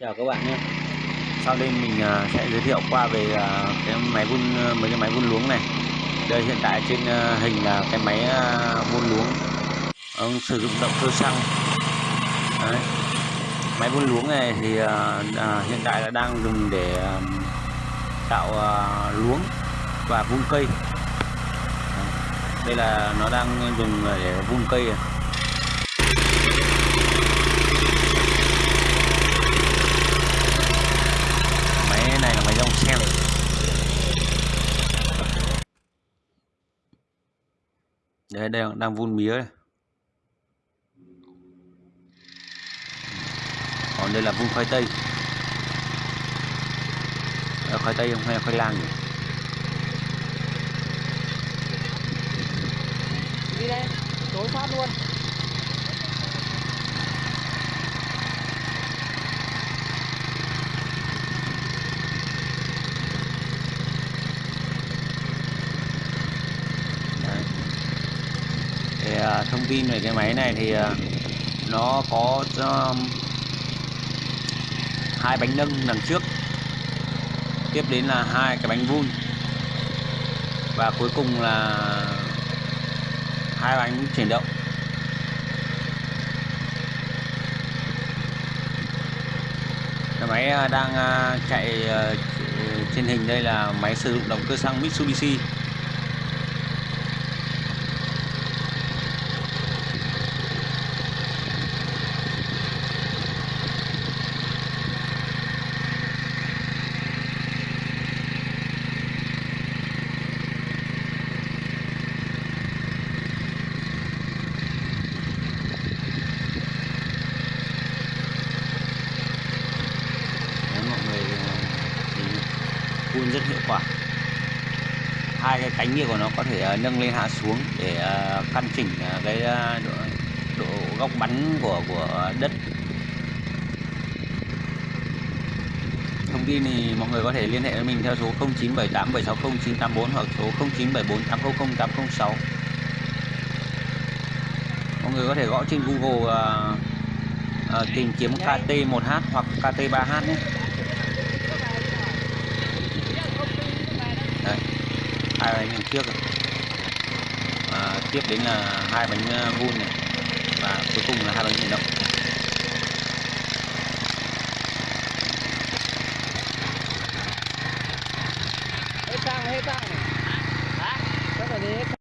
chào các bạn nhé. Sau đây mình à, sẽ giới thiệu qua về à, cái máy vun à, mấy cái máy vun luống này. Đây hiện tại trên hình là cái máy vun luống. Ông sử dụng động cơ xăng. Đấy. máy vun luống này thì à, hiện tại là đang dùng để tạo luống và vun cây. Đây là nó đang dùng để vun cây xem đây đang đang vun mía đây. còn đây là vun khoai tây. Là khoai tây không hay là khoai lang nhỉ? Đi đây, tối phát luôn À, Ờ, thông tin về cái máy này thì ờ, nó có ờ, hai bánh nâng đằng trước. Tiếp đến là hai cái bánh vun. Và cuối cùng là hai bánh chuyển động. Cái máy đang chạy trên hình đây là máy sử dụng động cơ xăng Mitsubishi. Phun rất hiệu quả. Hai cái cánh kia của nó có thể ờ, nâng lên hạ xuống để ờ, căn chỉnh ờ, cái độ, độ góc bắn của của đất. Thông tin thì mọi người có thể liên hệ với mình theo số 0978760984 hoặc số 0974800806 mọi người có thể gõ trên Google uh, uh, tìm kiếm KT1H hoặc KT3H nhé đây hai bánh trước này. và tiếp đến là hai bánh ờ, vun này. Và cuối cùng là hai bánh chuyển động hết xăng hết xăng này hả? Rất là đi hết